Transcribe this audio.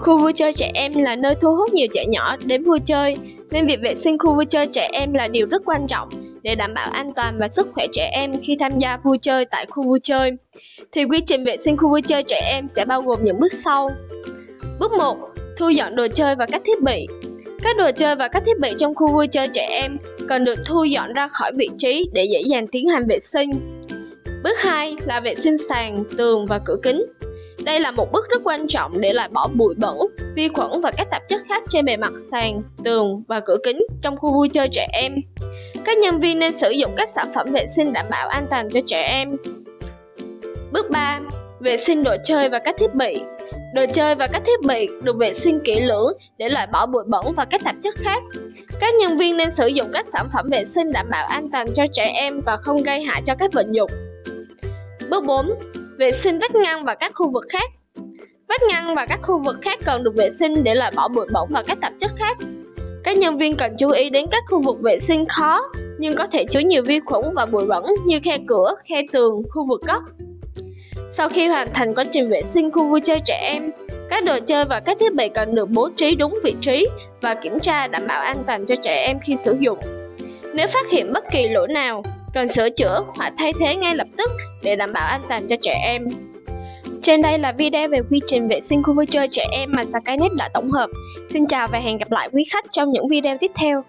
Khu vui chơi trẻ em là nơi thu hút nhiều trẻ nhỏ đến vui chơi, nên việc vệ sinh khu vui chơi trẻ em là điều rất quan trọng để đảm bảo an toàn và sức khỏe trẻ em khi tham gia vui chơi tại khu vui chơi. Thì quy trình vệ sinh khu vui chơi trẻ em sẽ bao gồm những bước sau. Bước 1. Thu dọn đồ chơi và các thiết bị. Các đồ chơi và các thiết bị trong khu vui chơi trẻ em cần được thu dọn ra khỏi vị trí để dễ dàng tiến hành vệ sinh. Bước 2 là vệ sinh sàn, tường và cửa kính. Đây là một bước rất quan trọng để loại bỏ bụi bẩn, vi khuẩn và các tạp chất khác trên bề mặt sàn, tường và cửa kính trong khu vui chơi trẻ em. Các nhân viên nên sử dụng các sản phẩm vệ sinh đảm bảo an toàn cho trẻ em. Bước 3. Vệ sinh đồ chơi và các thiết bị. Đồ chơi và các thiết bị được vệ sinh kỹ lưỡng để loại bỏ bụi bẩn và các tạp chất khác. Các nhân viên nên sử dụng các sản phẩm vệ sinh đảm bảo an toàn cho trẻ em và không gây hại cho các vật dụng. Bước 4. Vệ sinh vách ngăn và các khu vực khác. Vách ngăn và các khu vực khác cần được vệ sinh để loại bỏ bụi bẩn và các tạp chất khác. Các nhân viên cần chú ý đến các khu vực vệ sinh khó nhưng có thể chứa nhiều vi khuẩn và bụi bẩn như khe cửa, khe tường, khu vực góc. Sau khi hoàn thành quá trình vệ sinh khu vui chơi trẻ em, các đồ chơi và các thiết bị cần được bố trí đúng vị trí và kiểm tra đảm bảo an toàn cho trẻ em khi sử dụng. Nếu phát hiện bất kỳ lỗi nào, cần sửa chữa hoặc thay thế ngay lập tức để đảm bảo an toàn cho trẻ em. Trên đây là video về quy trình vệ sinh khu vui chơi trẻ em mà Skynet đã tổng hợp. Xin chào và hẹn gặp lại quý khách trong những video tiếp theo.